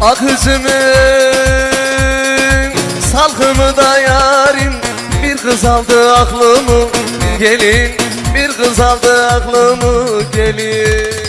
Ak üzümün salkımı da yarim. Bir kız aldı aklımı gelin. Bir kız aldı aklımı gelin.